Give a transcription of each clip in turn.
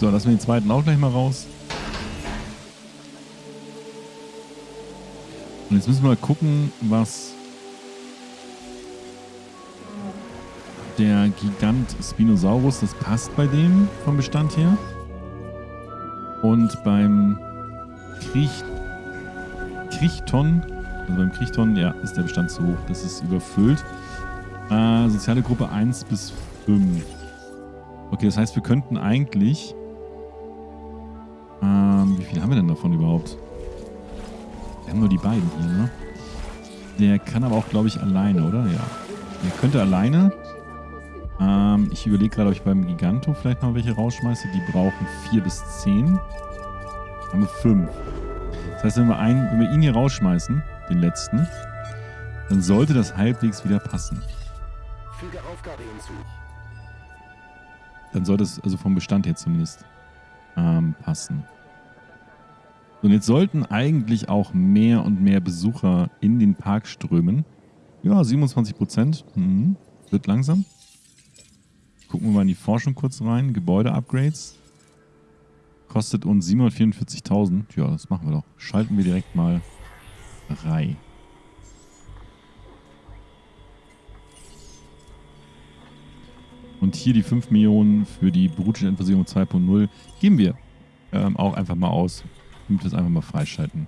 So, lassen wir den zweiten auch gleich mal raus. Und jetzt müssen wir mal gucken, was der Gigant Spinosaurus, das passt bei dem vom Bestand her. Und beim Kriech, Kriechton, also beim Kriechton, ja, ist der Bestand zu hoch. Das ist überfüllt. Äh, soziale Gruppe 1 bis 5. Okay, das heißt, wir könnten eigentlich... Ähm, wie viel haben wir denn davon überhaupt? Wir haben nur die beiden hier, ne? Der kann aber auch, glaube ich, alleine, oder? Ja. Der könnte alleine. Ähm, ich überlege gerade, ob ich beim Giganto vielleicht noch welche rausschmeiße. Die brauchen 4 bis 10. Haben wir 5. Das heißt, wenn wir, einen, wenn wir ihn hier rausschmeißen, den letzten, dann sollte das halbwegs wieder passen. Füge Aufgabe hinzu. Dann sollte es also vom Bestand her zumindest ähm, passen. Und jetzt sollten eigentlich auch mehr und mehr Besucher in den Park strömen. Ja, 27 Prozent. Mhm. Wird langsam. Gucken wir mal in die Forschung kurz rein. Gebäude-Upgrades. Kostet uns 744.000. Ja, das machen wir doch. Schalten wir direkt mal rein. Und hier die 5 Millionen für die Brutschenversicherung 2.0 geben wir ähm, auch einfach mal aus. damit wir es einfach mal freischalten.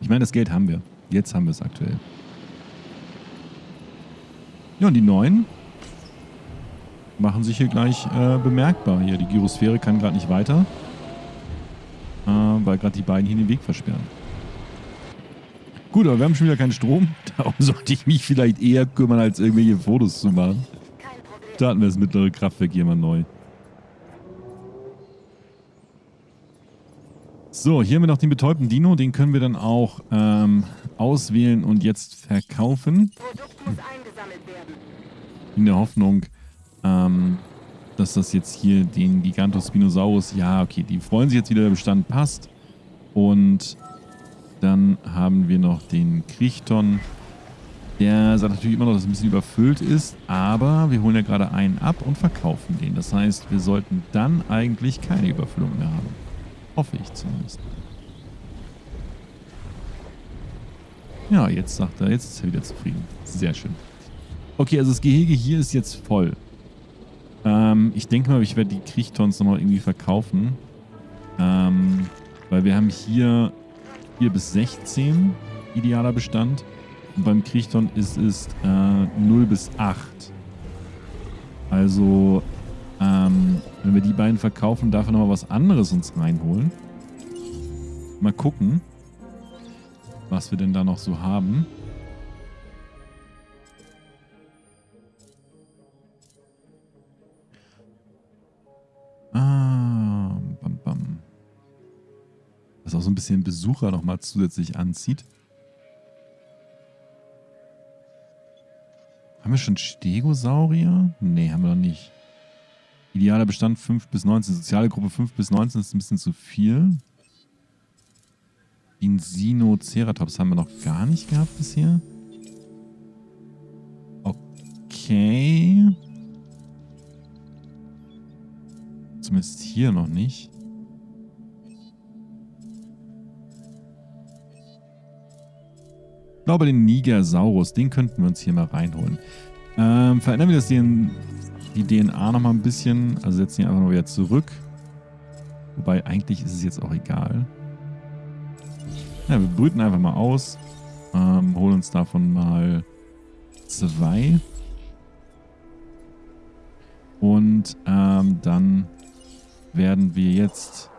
Ich meine, das Geld haben wir. Jetzt haben wir es aktuell. Ja, und die neuen machen sich hier gleich äh, bemerkbar. Hier, die Gyrosphäre kann gerade nicht weiter, äh, weil gerade die beiden hier den Weg versperren. Gut, aber wir haben schon wieder keinen Strom. Darum sollte ich mich vielleicht eher kümmern, als irgendwelche Fotos zu machen. Starten wir das mittlere Kraftwerk hier mal neu. So, hier haben wir noch den betäubten Dino. Den können wir dann auch ähm, auswählen und jetzt verkaufen. Produkt muss eingesammelt werden. In der Hoffnung, ähm, dass das jetzt hier den Gigantospinosaurus, ja, okay, die freuen sich jetzt wieder, der Bestand passt. Und dann haben wir noch den Kriechton. Der sagt natürlich immer noch, dass es ein bisschen überfüllt ist, aber wir holen ja gerade einen ab und verkaufen den. Das heißt, wir sollten dann eigentlich keine Überfüllung mehr haben. Hoffe ich zumindest. Ja, jetzt sagt er, jetzt ist er wieder zufrieden. Sehr schön. Okay, also das Gehege hier ist jetzt voll. Ähm, ich denke mal, ich werde die Kriechtons nochmal irgendwie verkaufen. Ähm, weil wir haben hier 4 bis 16 idealer Bestand. Und beim Kriechton ist es äh, 0 bis 8. Also ähm, wenn wir die beiden verkaufen, darf er nochmal was anderes uns reinholen. Mal gucken, was wir denn da noch so haben. Auch so ein bisschen Besucher nochmal zusätzlich anzieht. Haben wir schon Stegosaurier? Nee, haben wir noch nicht. Idealer Bestand 5 bis 19. Soziale Gruppe 5 bis 19 ist ein bisschen zu viel. Insinoceratops haben wir noch gar nicht gehabt bisher. Okay. Zumindest hier noch nicht. Glaube, den Nigersaurus, den könnten wir uns hier mal reinholen. Ähm, verändern wir das in die DNA nochmal ein bisschen. Also setzen die einfach mal wieder zurück. Wobei eigentlich ist es jetzt auch egal. Ja, wir brüten einfach mal aus. Ähm, holen uns davon mal zwei. Und ähm, dann werden wir jetzt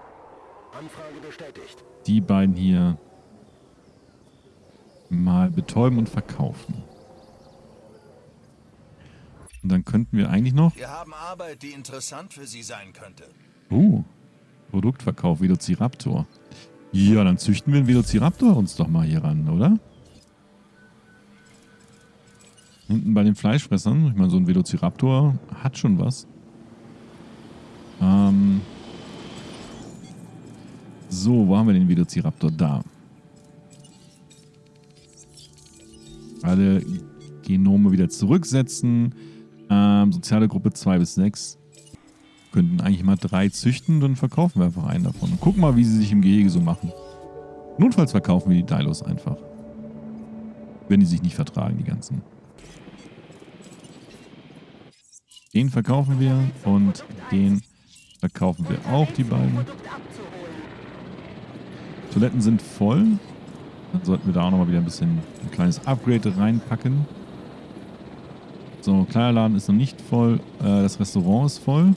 die beiden hier mal betäuben und verkaufen. Und dann könnten wir eigentlich noch... Wir haben Arbeit, die interessant für Sie sein könnte. Uh, Produktverkauf, Velociraptor. Ja, dann züchten wir einen Velociraptor uns doch mal hier ran, oder? Hinten bei den Fleischfressern. Ich meine, so ein Velociraptor hat schon was. Ähm so, wo haben wir den Velociraptor? Da. Alle Genome wieder zurücksetzen. Ähm, soziale Gruppe 2 bis 6. Könnten eigentlich mal drei züchten, dann verkaufen wir einfach einen davon. Und gucken mal, wie sie sich im Gehege so machen. Notfalls verkaufen wir die Dilos einfach. Wenn die sich nicht vertragen, die ganzen. Den verkaufen wir und den verkaufen wir auch, die beiden. Toiletten sind voll. Dann sollten wir da auch nochmal wieder ein bisschen ein kleines Upgrade reinpacken. So, Kleiderladen ist noch nicht voll. Äh, das Restaurant ist voll.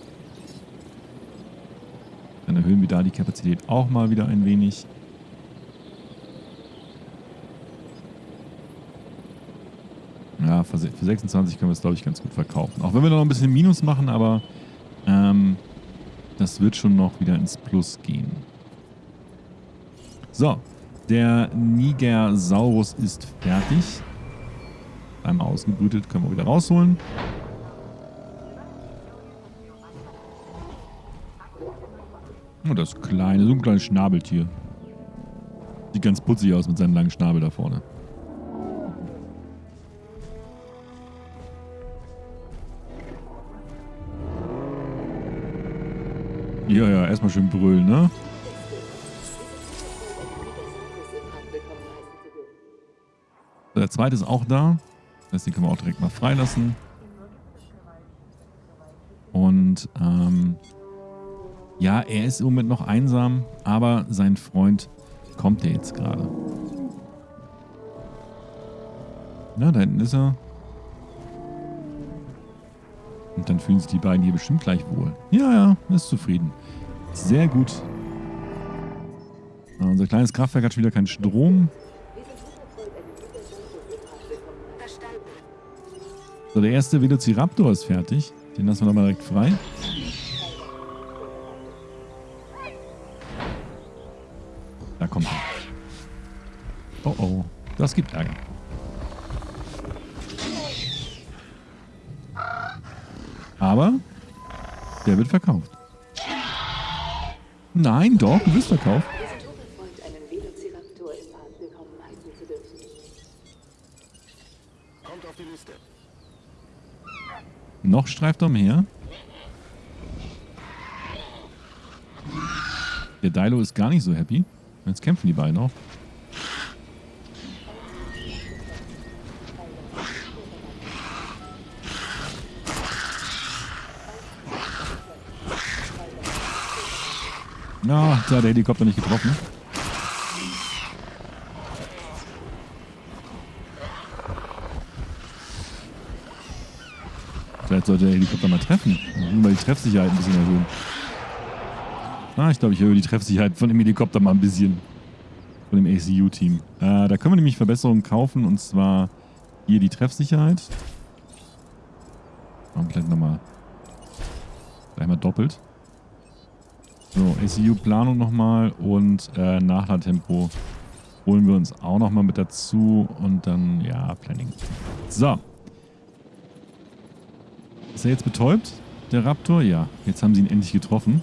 Dann erhöhen wir da die Kapazität auch mal wieder ein wenig. Ja, für 26 können wir es, glaube ich, ganz gut verkaufen. Auch wenn wir noch ein bisschen Minus machen, aber ähm, das wird schon noch wieder ins Plus gehen. So, der Nigersaurus ist fertig. Einmal ausgebrütet, können wir wieder rausholen. Oh, das kleine, so ein kleines Schnabeltier. Sieht ganz putzig aus mit seinem langen Schnabel da vorne. Ja, ja, erstmal schön brüllen, ne? Zweite ist auch da. Das heißt, den können wir auch direkt mal freilassen. Und ähm, ja, er ist im Moment noch einsam, aber sein Freund kommt ja jetzt gerade. Na, da hinten ist er. Und dann fühlen sich die beiden hier bestimmt gleich wohl. Ja, ja, ist zufrieden. Sehr gut. Unser kleines Kraftwerk hat schon wieder keinen Strom. So, der erste Velociraptor ist fertig. Den lassen wir doch mal direkt frei. Da kommt er. Oh oh, das gibt Ärger. Aber der wird verkauft. Nein, doch, du wirst verkauft. Noch streift er umher. Der Dilo ist gar nicht so happy. Jetzt kämpfen die beiden auch. Na, oh, da hat der Helikopter nicht getroffen. Vielleicht sollte der Helikopter mal treffen. Nur mal die Treffsicherheit ein bisschen erhöhen. Ah, ich glaube, ich erhöhe die Treffsicherheit von dem Helikopter mal ein bisschen. Von dem ACU-Team. Äh, da können wir nämlich Verbesserungen kaufen und zwar hier die Treffsicherheit. Und vielleicht nochmal. Gleich mal doppelt. So, ACU-Planung nochmal und äh, Nachladtempo holen wir uns auch nochmal mit dazu und dann, ja, Planning. So. Ist er jetzt betäubt, der Raptor? Ja, jetzt haben sie ihn endlich getroffen.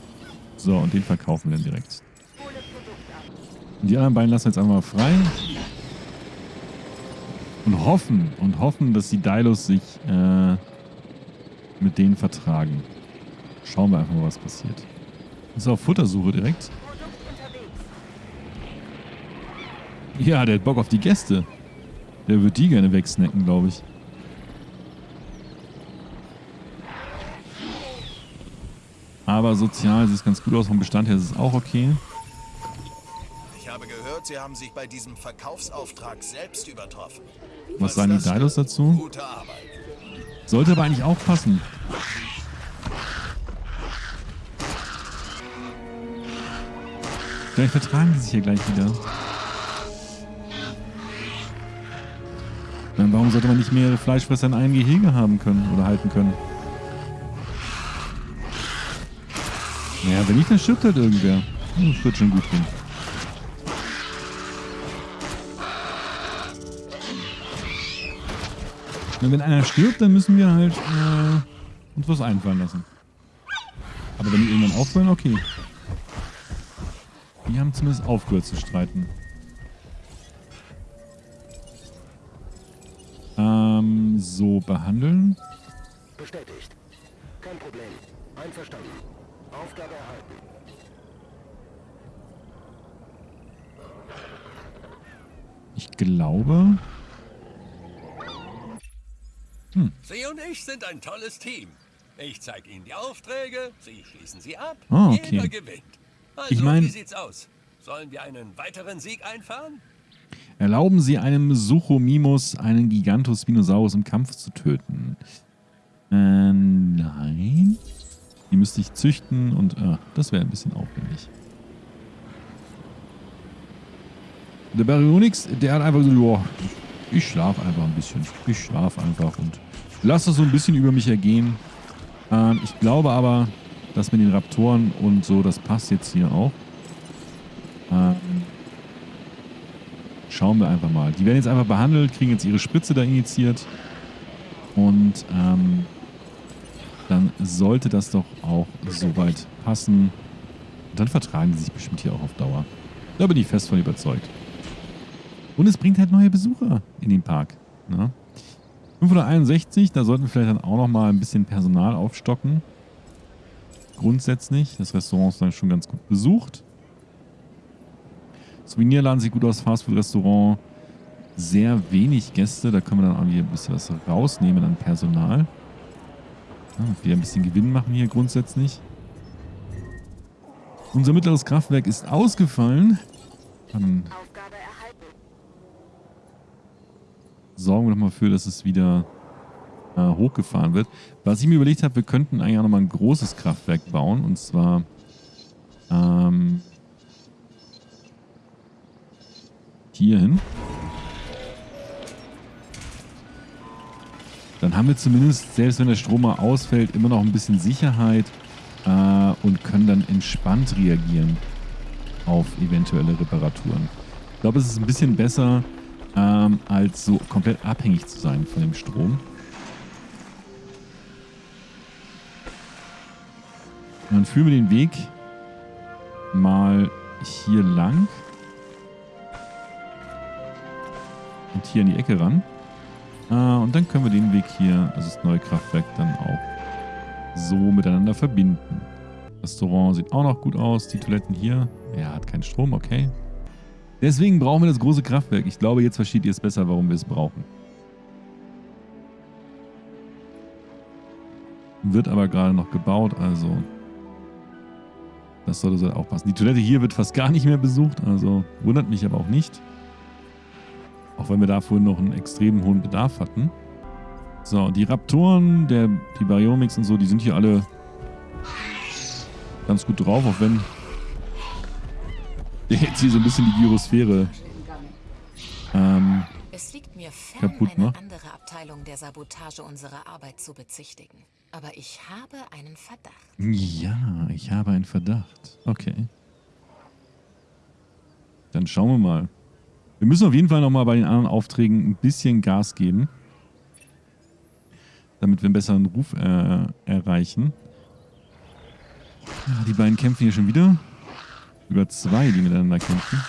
So, und den verkaufen wir dann direkt. Die anderen beiden lassen wir jetzt einfach mal frei. Und hoffen, und hoffen, dass die Dilos sich äh, mit denen vertragen. Schauen wir einfach mal, was passiert. Ist auf Futtersuche direkt. Ja, der hat Bock auf die Gäste. Der wird die gerne wegsnacken, glaube ich. Aber sozial sieht es ganz gut aus. Vom Bestand her ist es auch okay. Ich habe gehört, Sie haben sich bei diesem Verkaufsauftrag selbst übertroffen. Was, Was sagen die Dilos dazu? Sollte aber eigentlich auch passen. Vielleicht vertragen die sich hier gleich wieder. Dann warum sollte man nicht mehrere Fleischfresser in einem Gehege haben können oder halten können? Naja, wenn nicht, dann stirbt halt irgendwer. Das wird schon gut gehen. Und wenn einer stirbt, dann müssen wir halt äh, uns was einfallen lassen. Aber wenn die irgendwann aufhören, okay. Die haben zumindest aufgehört zu streiten. so behandeln. Bestätigt. Kein Problem. Einverstanden. Aufgabe erhalten. Ich glaube... Hm. Sie und ich sind ein tolles Team. Ich zeige Ihnen die Aufträge, Sie schließen sie ab. Oh, okay. Jeder gewinnt. Also, ich mein, wie sieht's aus? Sollen wir einen weiteren Sieg einfahren? Erlauben Sie einem Suchomimus, einen Gigantus Spinosaurus im Kampf zu töten. Äh, nein. Die müsste ich züchten und äh, das wäre ein bisschen aufwendig. Der Baryonyx, der hat einfach so, joa, ich schlafe einfach ein bisschen. Ich schlafe einfach und lasse so ein bisschen über mich ergehen. Ähm, ich glaube aber, dass mit den Raptoren und so, das passt jetzt hier auch. Ähm, schauen wir einfach mal. Die werden jetzt einfach behandelt, kriegen jetzt ihre Spritze da initiiert. Und ähm, dann sollte das doch auch soweit passen. Dann vertragen sie sich bestimmt hier auch auf Dauer. Da bin ich fest von überzeugt. Und es bringt halt neue Besucher in den Park. Ne? 561, da sollten wir vielleicht dann auch noch mal ein bisschen Personal aufstocken. Grundsätzlich. Das Restaurant ist dann schon ganz gut besucht. Souvenirladen sieht gut aus, Fastfood-Restaurant. Sehr wenig Gäste, da können wir dann auch hier ein bisschen was rausnehmen an Personal. Ja, wieder ein bisschen Gewinn machen hier grundsätzlich. Unser mittleres Kraftwerk ist ausgefallen. Dann sorgen wir doch mal dafür, dass es wieder äh, hochgefahren wird. Was ich mir überlegt habe, wir könnten eigentlich auch nochmal ein großes Kraftwerk bauen. Und zwar ähm, hier hin. Haben wir zumindest, selbst wenn der Strom mal ausfällt, immer noch ein bisschen Sicherheit äh, und können dann entspannt reagieren auf eventuelle Reparaturen. Ich glaube, es ist ein bisschen besser, ähm, als so komplett abhängig zu sein von dem Strom. Dann führen wir den Weg mal hier lang. Und hier in die Ecke ran. Äh, und dann können wir den Weg hier, also das neue Kraftwerk, dann auch so miteinander verbinden. Restaurant sieht auch noch gut aus. Die Toiletten hier. Er hat keinen Strom, okay. Deswegen brauchen wir das große Kraftwerk. Ich glaube, jetzt versteht ihr es besser, warum wir es brauchen. Wird aber gerade noch gebaut, also das sollte so auch passen. Die Toilette hier wird fast gar nicht mehr besucht, also wundert mich aber auch nicht. Auch wenn wir da vorhin noch einen extrem hohen Bedarf hatten. So, die Raptoren, der, die Baryomix und so, die sind hier alle ganz gut drauf, auch wenn der jetzt hier so ein bisschen die Gyrosphäre ähm, es liegt mir fern, kaputt eine macht. andere Abteilung der Sabotage unserer Arbeit zu bezichtigen. Aber ich habe einen Verdacht. Ja, ich habe einen Verdacht. Okay. Dann schauen wir mal. Wir müssen auf jeden Fall nochmal bei den anderen Aufträgen ein bisschen Gas geben. Damit wir einen besseren Ruf äh, erreichen. Ja, die beiden kämpfen hier schon wieder. Über zwei, die miteinander kämpfen.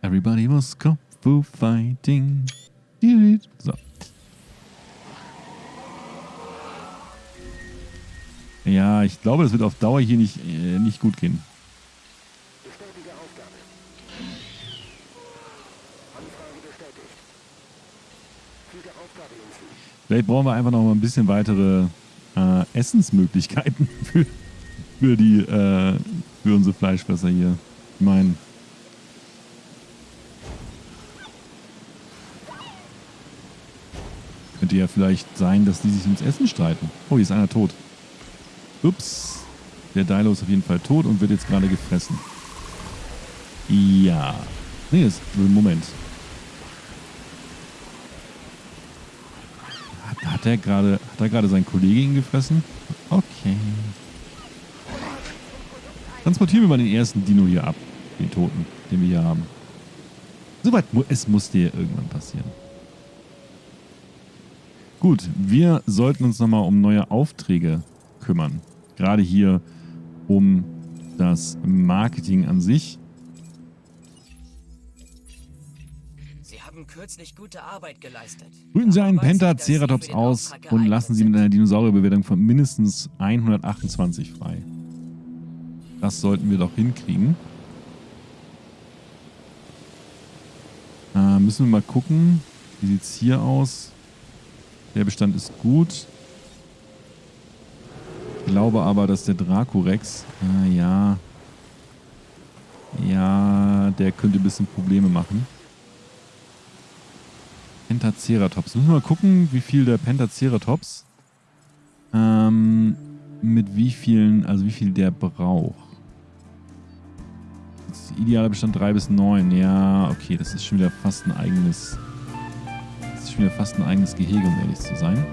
Everybody was Kung Fu Fighting. So. Ja, ich glaube, das wird auf Dauer hier nicht, äh, nicht gut gehen. Bestätige Aufgabe. Anfrage bestätigt. Füge Aufgabe hinzu. Vielleicht brauchen wir einfach noch mal ein bisschen weitere äh, Essensmöglichkeiten für, für, die, äh, für unsere Fleischfresser hier. Ich meine, könnte ja vielleicht sein, dass die sich ums Essen streiten. Oh, hier ist einer tot. Ups. Der Dilo ist auf jeden Fall tot und wird jetzt gerade gefressen. Ja. Nee, ist, Moment. Hat, er gerade hat er gerade seinen Kollegen gefressen? Okay. Transportieren wir mal den ersten Dino hier ab. Den Toten, den wir hier haben. Soweit, es musste ja irgendwann passieren. Gut, wir sollten uns nochmal um neue Aufträge kümmern. Gerade hier um das Marketing an sich. Haben kürzlich gute Arbeit geleistet. Brüten Sie einen Pentaceratops aus und lassen Sie mit einer Dinosaurierbewertung von mindestens 128 frei. Das sollten wir doch hinkriegen. Äh, müssen wir mal gucken. Wie sieht es hier aus? Der Bestand ist gut. Ich glaube aber, dass der Dracorex, äh, ja, ja, der könnte ein bisschen Probleme machen. Pentaceratops. Müssen wir mal gucken, wie viel der Pentaceratops ähm, mit wie vielen, also wie viel der braucht. Das ist idealer Bestand 3 bis 9. Ja, okay, das ist schon wieder fast ein eigenes. Das ist schon wieder fast ein eigenes Gehege, um ehrlich zu sein.